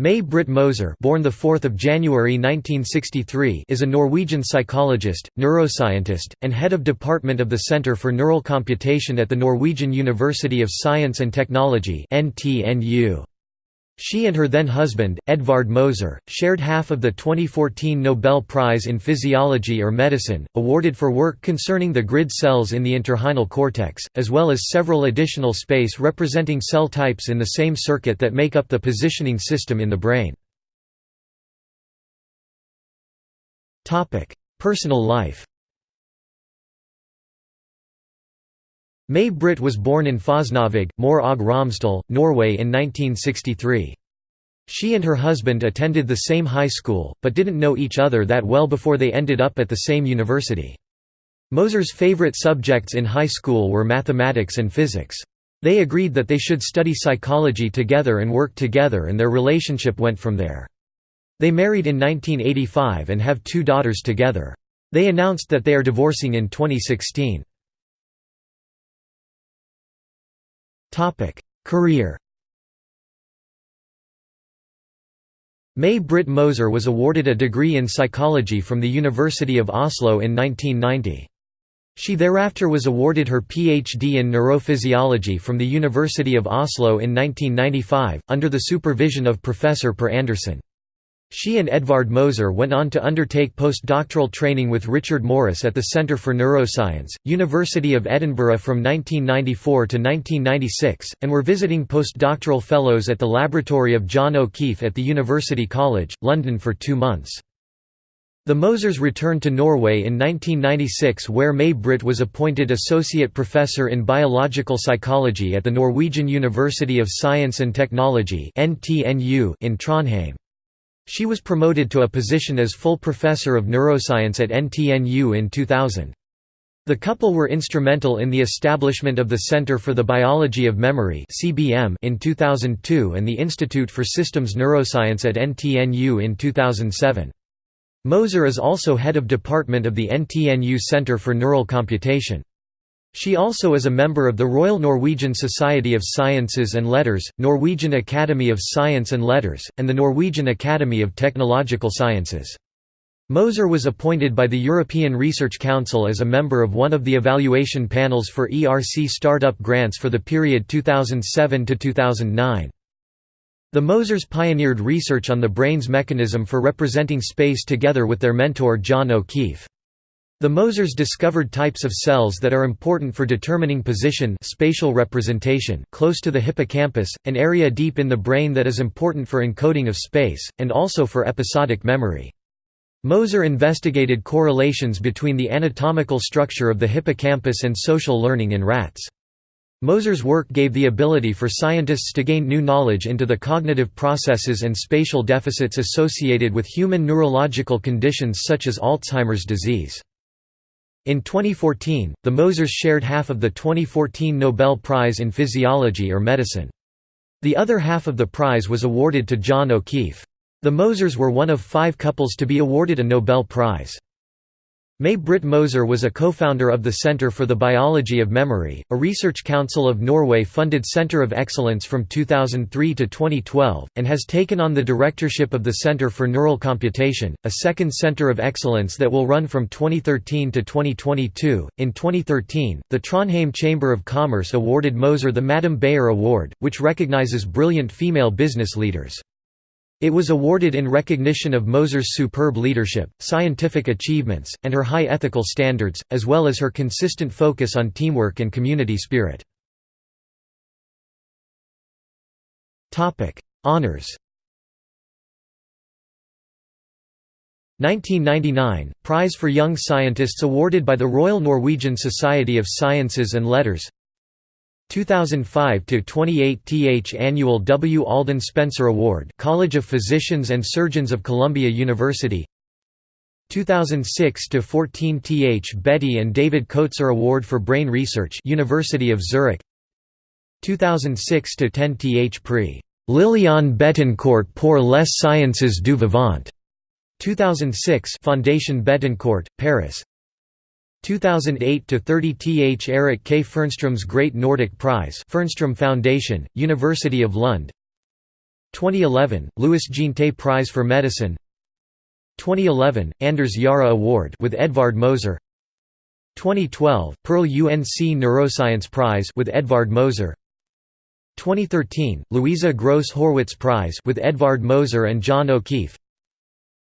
May-Britt Moser born the 4th of January 1963 is a Norwegian psychologist, neuroscientist, and head of department of the Center for Neural Computation at the Norwegian University of Science and Technology (NTNU). She and her then-husband, Edvard Moser, shared half of the 2014 Nobel Prize in Physiology or Medicine, awarded for work concerning the grid cells in the entorhinal cortex, as well as several additional space representing cell types in the same circuit that make up the positioning system in the brain. Personal life May Britt was born in Fosnavåg, Møre og Romsdal, Norway in 1963. She and her husband attended the same high school, but didn't know each other that well before they ended up at the same university. Moser's favorite subjects in high school were mathematics and physics. They agreed that they should study psychology together and work together and their relationship went from there. They married in 1985 and have two daughters together. They announced that they are divorcing in 2016. Career May Britt Moser was awarded a degree in psychology from the University of Oslo in 1990. She thereafter was awarded her PhD in neurophysiology from the University of Oslo in 1995, under the supervision of Professor Per Andersen. She and Edvard Moser went on to undertake postdoctoral training with Richard Morris at the Centre for Neuroscience, University of Edinburgh from 1994 to 1996, and were visiting postdoctoral fellows at the laboratory of John O'Keefe at the University College, London for two months. The Mosers returned to Norway in 1996 where May Britt was appointed Associate Professor in Biological Psychology at the Norwegian University of Science and Technology in Trondheim. She was promoted to a position as full professor of neuroscience at NTNU in 2000. The couple were instrumental in the establishment of the Center for the Biology of Memory in 2002 and the Institute for Systems Neuroscience at NTNU in 2007. Moser is also head of department of the NTNU Center for Neural Computation. She also is a member of the Royal Norwegian Society of Sciences and Letters, Norwegian Academy of Science and Letters, and the Norwegian Academy of Technological Sciences. Moser was appointed by the European Research Council as a member of one of the evaluation panels for ERC startup grants for the period 2007 to 2009. The Mosers pioneered research on the brain's mechanism for representing space together with their mentor John O'Keefe. The Mosers discovered types of cells that are important for determining position spatial representation close to the hippocampus, an area deep in the brain that is important for encoding of space, and also for episodic memory. Moser investigated correlations between the anatomical structure of the hippocampus and social learning in rats. Moser's work gave the ability for scientists to gain new knowledge into the cognitive processes and spatial deficits associated with human neurological conditions such as Alzheimer's disease. In 2014, the Mosers shared half of the 2014 Nobel Prize in Physiology or Medicine. The other half of the prize was awarded to John O'Keefe. The Mosers were one of five couples to be awarded a Nobel Prize. May Britt Moser was a co-founder of the Centre for the Biology of Memory, a Research Council of Norway-funded centre of excellence from 2003 to 2012, and has taken on the directorship of the Centre for Neural Computation, a second centre of excellence that will run from 2013 to 2022. In 2013, the Trondheim Chamber of Commerce awarded Moser the Madame Bayer Award, which recognizes brilliant female business leaders. It was awarded in recognition of Moser's superb leadership, scientific achievements, and her high ethical standards, as well as her consistent focus on teamwork and community spirit. Honours 1999 – Prize for Young Scientists awarded by the Royal Norwegian Society of Sciences and Letters 2005 to 28 th annual W. Alden Spencer Award College of Physicians and Surgeons of Columbia University. 2006 to 14 th Betty and David Koetser Award for Brain Research University of Zurich. 2006 to 10 th Prix Liliane Bettencourt pour les sciences du vivant. 2006 Fondation Bettencourt Paris 2008 to 30 Th Eric K. Fernstrom's Great Nordic Prize Fernstrom Foundation University of Lund. 2011 Louis Jeantet Prize for Medicine. 2011 Anders Jahre Award with Edvard Moser. 2012 Perl-UNC Neuroscience Prize with Edvard Moser. 2013 Louisa Gross Horwitz Prize with Edvard Moser and John O'Keefe.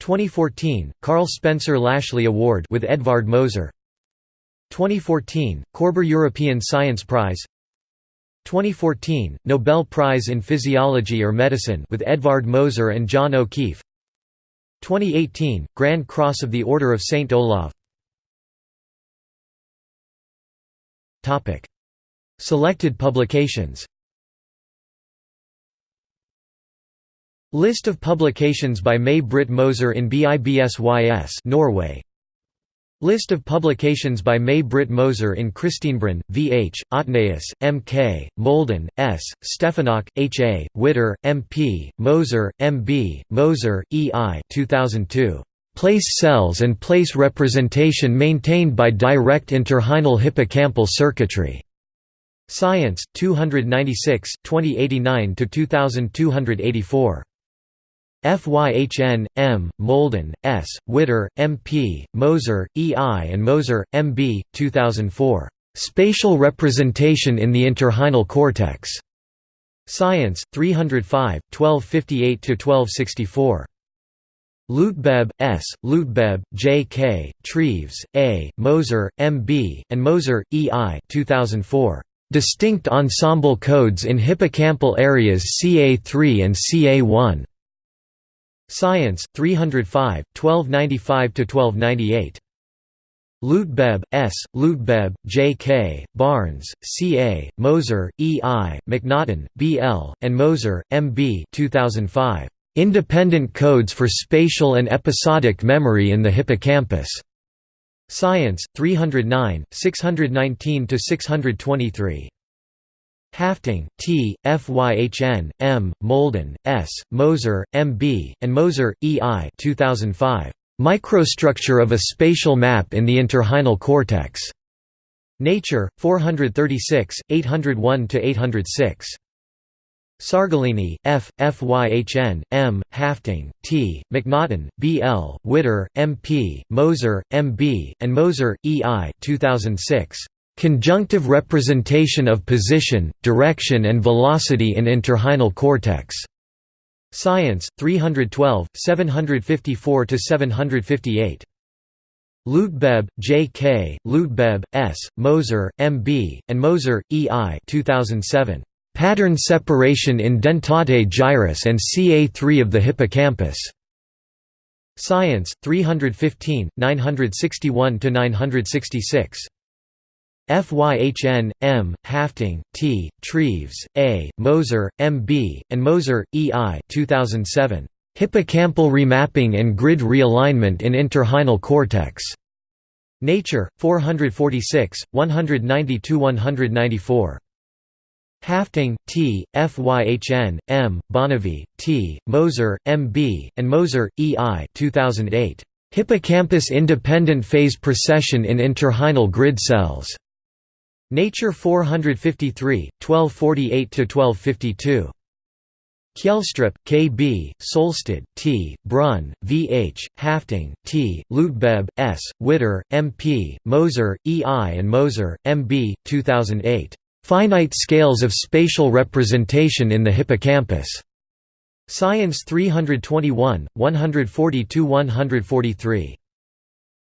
2014 Carl Spencer Lashley Award with Edvard Moser 2014 Korber European Science Prize 2014 Nobel Prize in Physiology or Medicine with Edvard Moser and John O'Keefe 2018 Grand Cross of the Order of St Olav Topic. Selected publications List of publications by May Britt Moser in BIBSYS Norway List of publications by May Britt Moser in Kristinebrunn, V.H., Otneus, M.K., Molden, S., Steffenach, H.A., Witter, M.P., Moser, M.B., Moser, E.I. 2002. Place cells and place representation maintained by direct entorhinal hippocampal circuitry. Science, 296, 2089–2284. FYHN, M., Molden, S., Witter, M.P., Moser, E.I. and Moser, M.B., 2004. Spatial Representation in the Entorhinal Cortex. Science, 305, 1258–1264. Leutgeb, S., Leutgeb, J. K., Treves, A., Moser, M. B., and Moser, E. I. 2004. Distinct ensemble codes in hippocampal areas CA3 and CA1. Science, 305, 1295–1298. Leutgeb, S., Leutgeb, J. K., Barnes, C. A., Moser, E. I., McNaughton, B. L., and Moser, M. B. 2005. Independent Codes for Spatial and Episodic Memory in the Hippocampus. Science, 309, 619–623. Hafting, T., Fyhn, M., Molden, S., Moser, M. B., and Moser, E. I. 2005. Microstructure of a spatial map in the entorhinal cortex. Nature, 436, 801–806. Sargolini, F., Fyhn, M., Hafting, T., McNaughton, B. L., Witter, M. P., Moser, M. B., and Moser, E. I. 2006. Conjunctive representation of position, direction and velocity in entorhinal cortex. Science, 312, 754–758. Leutgeb, J. K., Leutgeb, S., Moser, M. B., and Moser, E. I. 2007. Pattern separation in dentate gyrus and CA3 of the hippocampus. Science, 315, 961–966. Fyhn, M., Hafting, T., Treves, A., Moser, M. B., and Moser, E. I. 2007. Hippocampal remapping and grid realignment in entorhinal cortex. Nature, 446, 192–194. Hafting, T., Fyhn, M., Bonnevie, T., Moser, M. B., and Moser, E. I. 2008. Hippocampus independent phase precession in entorhinal grid cells. Nature 453, 1248–1252. Kjelstrup, K. B., Solstad, T., Brun, V. H., Hafting, T., Leutgeb, S., Witter, M. P., Moser, E. I. and Moser, M. B., 2008. Finite Scales of Spatial Representation in the Hippocampus. Science 321, 140–143.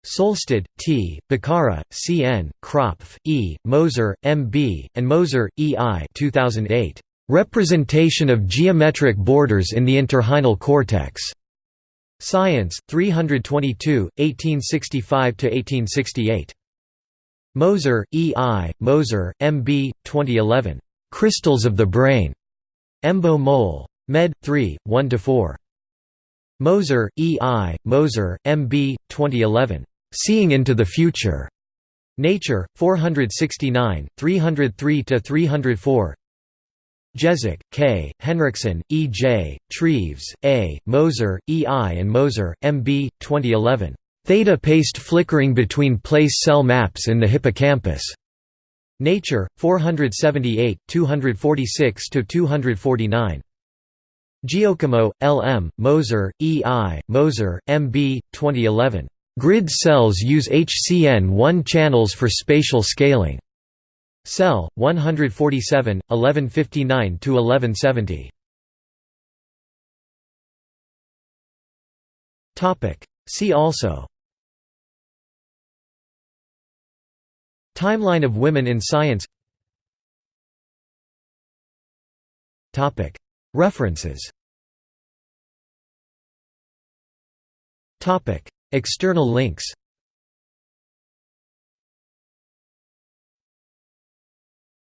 Solstad, T., Becerra, C. N., Kropf, E., Moser, M. B., and Moser, E. I. 2008. Representation of Geometric Borders in the Entorhinal Cortex. Science, 322, 1865–1868. Moser, E. I., Moser, M. B., 2011. Crystals of the Brain. Embo Mol. Med. 3, 1–4. Moser, E. I., Moser, M. B., 2011. Seeing into the Future. Nature, 469, 303–304 Jezek, K., Henriksen, E. J., Treves, A., Moser, E. I. and Moser, M. B., 2011. Theta paste flickering between place cell maps in the hippocampus. Nature, 478, 246–249. Giocomo, L. M., Moser, E. I., Moser, M. B., 2011. Grid cells use HCN1 channels for spatial scaling. Cell 147, 1159 to 1170. Topic. See also. Timeline of women in science. Topic. References. Topic. External links